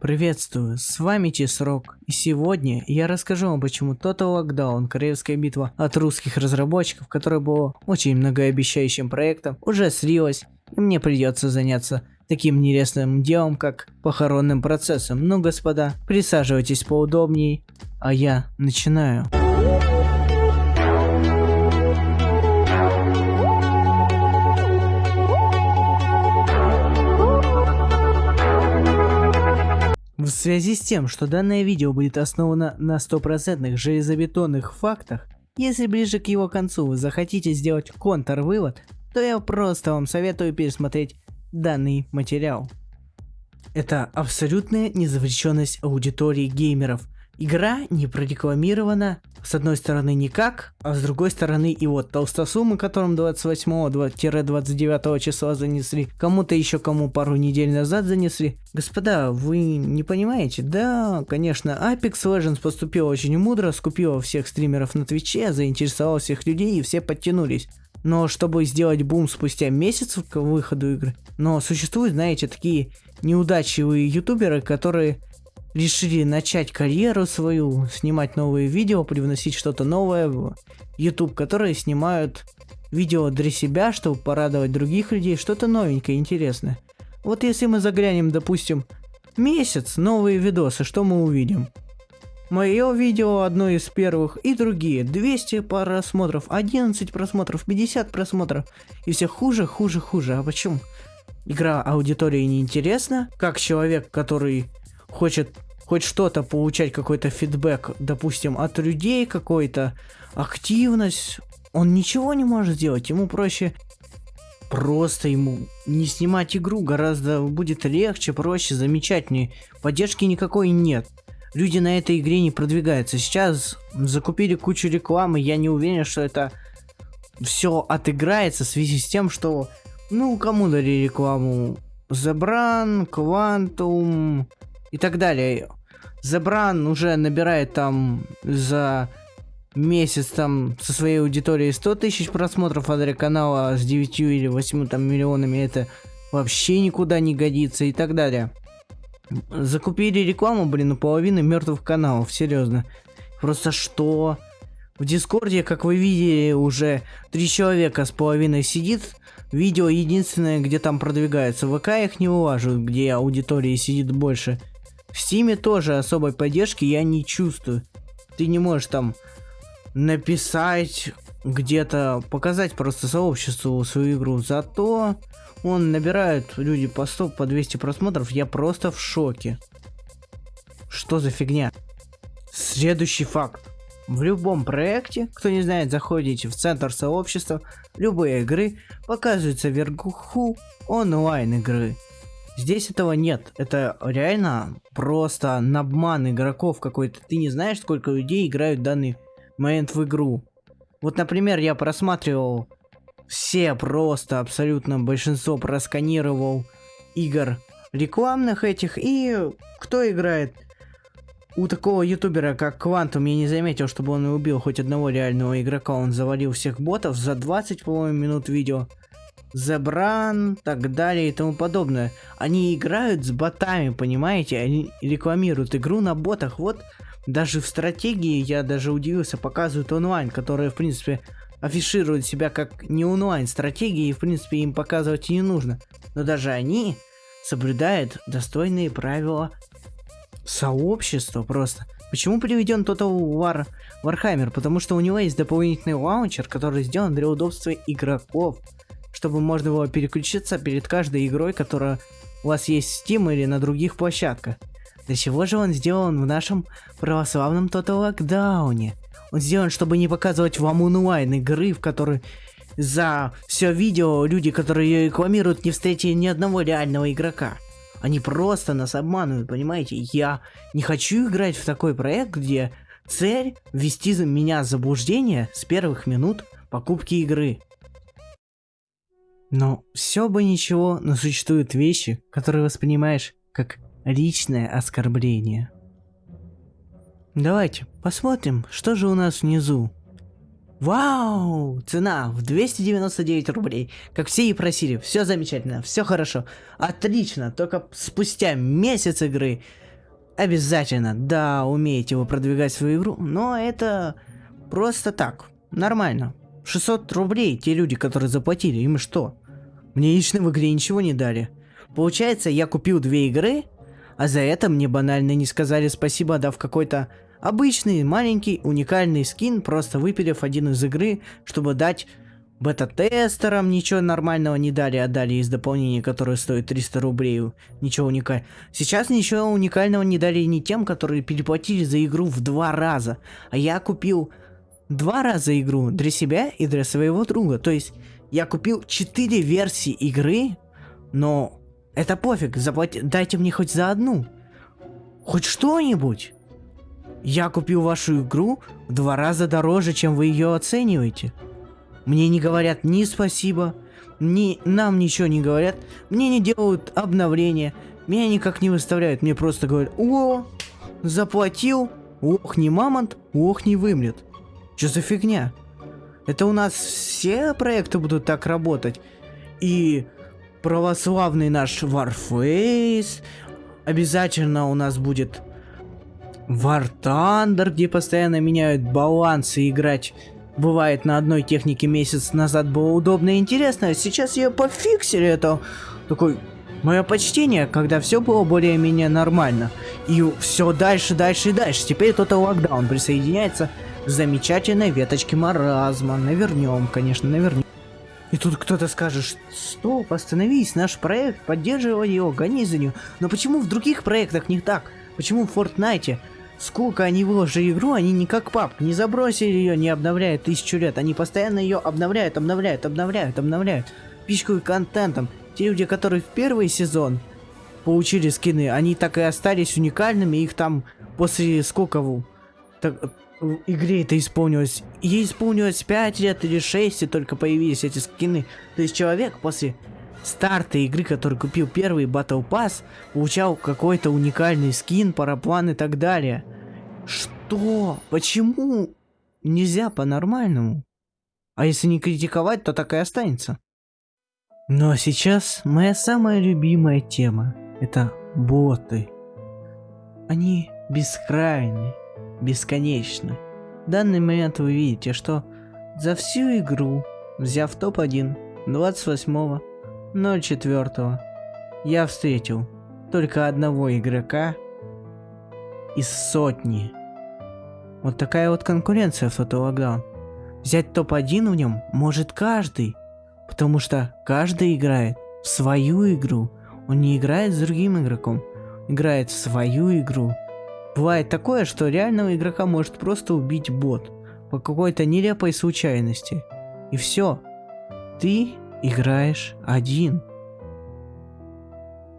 Приветствую, с вами Чесрок, и сегодня я расскажу вам, почему Total Lockdown, королевская битва от русских разработчиков, которая была очень многообещающим проектом, уже слилась, и мне придется заняться таким нерестным делом, как похоронным процессом. Ну, господа, присаживайтесь поудобней, а я начинаю. Связи с тем, что данное видео будет основано на стопроцентных железобетонных фактах, если ближе к его концу вы захотите сделать контрвывод, то я просто вам советую пересмотреть данный материал. Это абсолютная незавлеченность аудитории геймеров, Игра не прорекламирована, с одной стороны никак, а с другой стороны и вот толстосумы, которым 28-29 числа занесли, кому-то еще кому пару недель назад занесли. Господа, вы не понимаете? Да, конечно, Apex Legends поступила очень мудро, скупила всех стримеров на Твиче, заинтересовала всех людей и все подтянулись. Но чтобы сделать бум спустя месяц к выходу игры, но существуют, знаете, такие неудачливые ютуберы, которые решили начать карьеру свою, снимать новые видео, привносить что-то новое в YouTube, которые снимают видео для себя, чтобы порадовать других людей, что-то новенькое, интересное. Вот если мы заглянем, допустим, месяц, новые видосы, что мы увидим? Мое видео одно из первых и другие. 200 просмотров, 11 просмотров, 50 просмотров. И все хуже, хуже, хуже. А почему? Игра аудитории неинтересна. Как человек, который хочет хоть что-то получать, какой-то фидбэк, допустим, от людей, какой-то активность, он ничего не может сделать. Ему проще просто ему не снимать игру гораздо будет легче, проще, замечательнее. Поддержки никакой нет. Люди на этой игре не продвигаются. Сейчас закупили кучу рекламы, я не уверен, что это все отыграется в связи с тем, что, ну, кому дали рекламу? Забран, Quantum и так далее. Забран уже набирает там за месяц там со своей аудиторией 100 тысяч просмотров, а канала с 9 или 8 там миллионами это вообще никуда не годится и так далее. Закупили рекламу, блин, у половины мертвых каналов, серьезно. Просто что? В Дискорде, как вы видели, уже три человека с половиной сидит. Видео единственное, где там продвигается. ВК их не улаживают, где аудитории сидит больше. В Стиме тоже особой поддержки я не чувствую. Ты не можешь там написать где-то, показать просто сообществу свою игру. Зато он набирает люди по 100, по 200 просмотров. Я просто в шоке. Что за фигня? Следующий факт. В любом проекте, кто не знает, заходите в центр сообщества, любые игры показываются вверху онлайн игры. Здесь этого нет. Это реально просто обман игроков какой-то. Ты не знаешь, сколько людей играют в данный момент в игру. Вот, например, я просматривал все просто, абсолютно большинство просканировал игр рекламных этих. И кто играет? У такого ютубера, как Квантум, я не заметил, чтобы он убил хоть одного реального игрока. Он завалил всех ботов за 20, по-моему, минут видео. Забран, так далее и тому подобное. Они играют с ботами, понимаете? Они рекламируют игру на ботах. Вот даже в стратегии я даже удивился, показывают онлайн, которые, в принципе, афишируют себя как не онлайн стратегии, и, в принципе, им показывать и не нужно. Но даже они соблюдают достойные правила сообщества просто. Почему приведен Total War Warhammer? Потому что у него есть дополнительный лаунчер, который сделан для удобства игроков чтобы можно было переключиться перед каждой игрой, которая у вас есть в Steam или на других площадках. Для чего же он сделан в нашем православном Total Lockdown? Он сделан, чтобы не показывать вам онлайн игры, в которой за все видео люди, которые ее рекламируют, не встретили ни одного реального игрока. Они просто нас обманывают, понимаете? Я не хочу играть в такой проект, где цель ввести меня в заблуждение с первых минут покупки игры. Но все бы ничего, но существуют вещи, которые воспринимаешь как личное оскорбление. Давайте посмотрим, что же у нас внизу. Вау! Цена в 299 рублей. Как все и просили. Все замечательно, все хорошо. Отлично. Только спустя месяц игры Обязательно, да, умеете вы продвигать свою игру, но это просто так, нормально. 600 рублей те люди, которые заплатили, им что? Мне лично в игре ничего не дали. Получается, я купил две игры, а за это мне банально не сказали спасибо, дав какой-то обычный, маленький, уникальный скин, просто выпилив один из игры, чтобы дать бета-тестерам ничего нормального не дали, а дали из дополнения, которое стоит 300 рублей. Ничего уникального. Сейчас ничего уникального не дали ни тем, которые переплатили за игру в два раза. А я купил два раза игру для себя и для своего друга. То есть я купил 4 версии игры, но это пофиг, заплати... дайте мне хоть за одну. Хоть что-нибудь. Я купил вашу игру в два раза дороже, чем вы ее оцениваете. Мне не говорят ни спасибо, ни нам ничего не говорят, мне не делают обновления, меня никак не выставляют, мне просто говорят, о, заплатил, ох, не мамонт, ох, не вымрет. Что за фигня? Это у нас все проекты будут так работать. И православный наш Warface, обязательно у нас будет War Thunder, где постоянно меняют балансы и играть бывает на одной технике месяц назад было удобно и интересно, а сейчас ее пофиксили, это такой мое почтение, когда все было более-менее нормально. И все дальше, дальше и дальше. Теперь Total Lockdown присоединяется замечательной веточке маразма. Навернем, конечно, навернем. И тут кто-то скажет, стоп, остановись, наш проект, поддерживай его, гони за нее. Но почему в других проектах не так? Почему в Fortnite Сколько они выложили игру, они не как пап, не забросили ее, не обновляют тысячу лет. Они постоянно ее обновляют, обновляют, обновляют, обновляют. Пичкают контентом. Те люди, которые в первый сезон получили скины, они так и остались уникальными. Их там после сколько так, в игре это исполнилось? Ей исполнилось 5 лет или 6, и только появились эти скины. То есть человек после старта игры, который купил первый Battle Pass, получал какой-то уникальный скин, параплан и так далее. Что? Почему нельзя по-нормальному? А если не критиковать, то так и останется. Но сейчас моя самая любимая тема – это боты. Они бескрайны, бесконечны. В данный момент вы видите, что за всю игру, взяв топ-1 28 04 я встретил только одного игрока из сотни. Вот такая вот конкуренция в Total. Взять топ-1 в нем может каждый, потому что каждый играет в свою игру. Он не играет с другим игроком, играет в свою игру. Бывает такое, что реального игрока может просто убить бот по какой-то нелепой случайности. И все. Ты играешь один.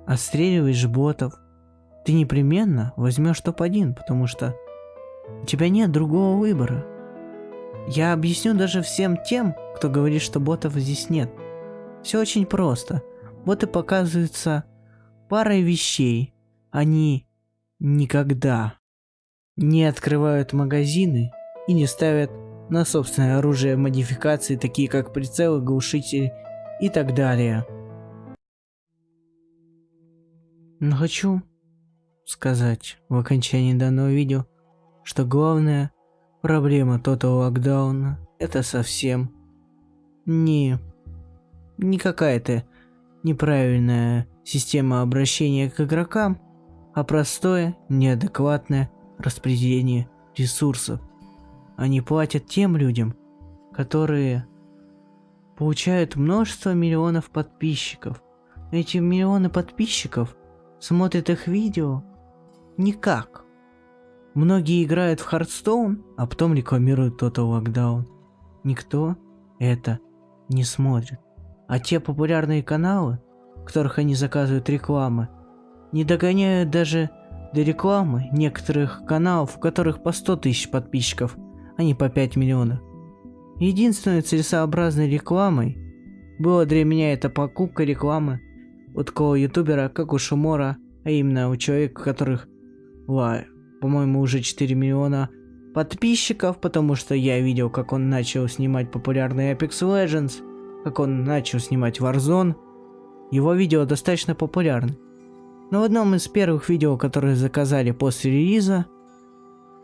Отстреливаешь ботов. Ты непременно возьмешь топ-1, потому что у тебя нет другого выбора. Я объясню даже всем тем, кто говорит, что ботов здесь нет. Все очень просто. Боты показываются парой вещей. Они никогда не открывают магазины и не ставят на собственное оружие модификации, такие как прицелы, глушитель и так далее. Но хочу сказать в окончании данного видео, что главная проблема Total Lockdown это совсем не, не какая-то неправильная система обращения к игрокам, а простое, неадекватное распределение ресурсов. Они платят тем людям, которые получают множество миллионов подписчиков. Эти миллионы подписчиков смотрят их видео никак. Многие играют в Хардстоун, а потом рекламируют Total Lockdown. Никто это не смотрит. А те популярные каналы, в которых они заказывают рекламы, не догоняют даже до рекламы некоторых каналов, у которых по 100 тысяч подписчиков, а не по 5 миллионов. Единственной целесообразной рекламой было для меня это покупка рекламы у такого ютубера, как у Шумора, а именно у человека, у которых, по-моему, уже 4 миллиона подписчиков, потому что я видел, как он начал снимать популярный Apex Legends, как он начал снимать Warzone. Его видео достаточно популярны. Но в одном из первых видео, которые заказали после релиза,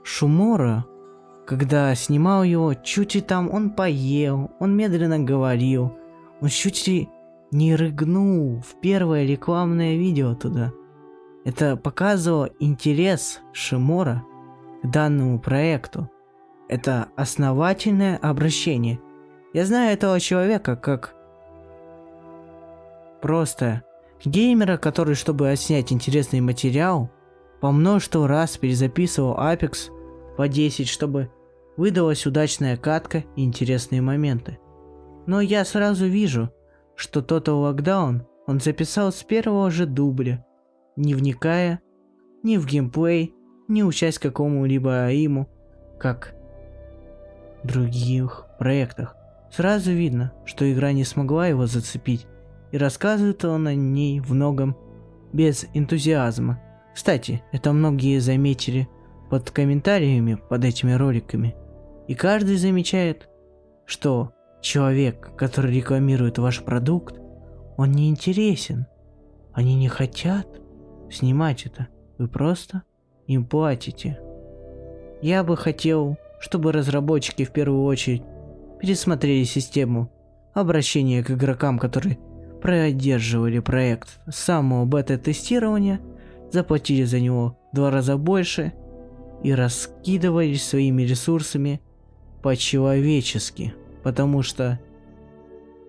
Шумора, когда снимал его, чуть ли там он поел, он медленно говорил, он чуть ли не рыгнул в первое рекламное видео туда. Это показывало интерес Шимора к данному проекту. Это основательное обращение. Я знаю этого человека как просто геймера, который, чтобы отснять интересный материал, по множеству раз перезаписывал Apex по 10, чтобы выдалась удачная катка и интересные моменты. Но я сразу вижу, что Total Lockdown он записал с первого же дубля, не вникая ни в геймплей, ни учась какому-либо аиму, как в других проектах. Сразу видно, что игра не смогла его зацепить, и рассказывает он о ней в многом без энтузиазма. Кстати, это многие заметили под комментариями под этими роликами. И каждый замечает, что человек, который рекламирует ваш продукт, он не интересен. Они не хотят снимать это. Вы просто им платите. Я бы хотел, чтобы разработчики в первую очередь пересмотрели систему обращения к игрокам, которые продерживали проект с самого бета-тестирования, заплатили за него в два раза больше и раскидывались своими ресурсами по-человечески, потому что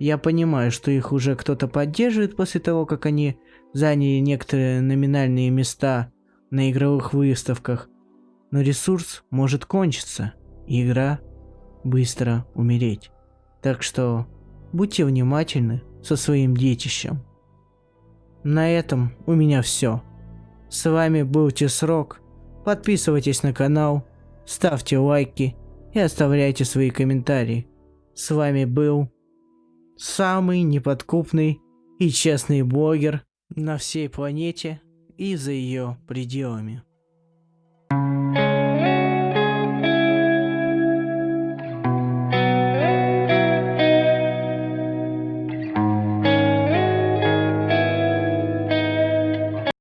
я понимаю, что их уже кто-то поддерживает после того, как они заняли некоторые номинальные места на игровых выставках, но ресурс может кончиться, и игра быстро умереть. Так что будьте внимательны со своим детищем. На этом у меня все. С вами был Тесрок. Подписывайтесь на канал, ставьте лайки и оставляйте свои комментарии. С вами был самый неподкупный и честный блогер на всей планете и за ее пределами.